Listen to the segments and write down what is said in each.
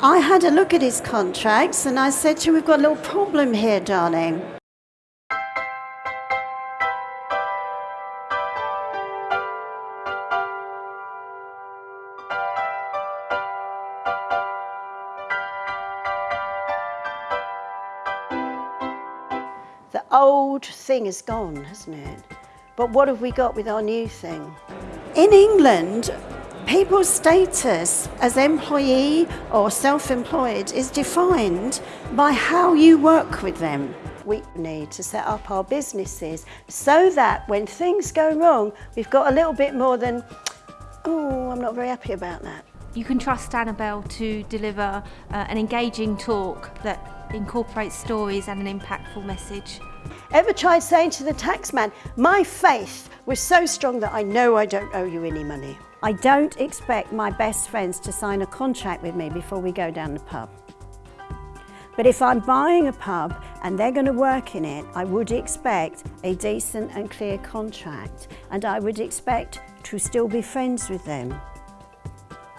I had a look at his contracts and I said to him, we've got a little problem here, darling. The old thing is gone, hasn't it? But what have we got with our new thing? In England, people's status as employee or self-employed is defined by how you work with them. We need to set up our businesses so that when things go wrong, we've got a little bit more than, oh, I'm not very happy about that. You can trust Annabelle to deliver uh, an engaging talk that incorporates stories and an impactful message. Ever tried saying to the taxman, my faith was so strong that I know I don't owe you any money? I don't expect my best friends to sign a contract with me before we go down the pub. But if I'm buying a pub and they're going to work in it, I would expect a decent and clear contract and I would expect to still be friends with them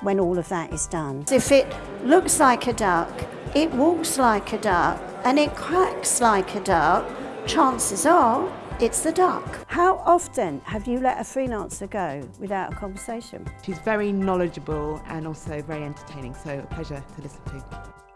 when all of that is done. If it looks like a duck, it walks like a duck and it quacks like a duck, chances are it's the duck. How often have you let a freelancer go without a conversation? She's very knowledgeable and also very entertaining, so a pleasure to listen to.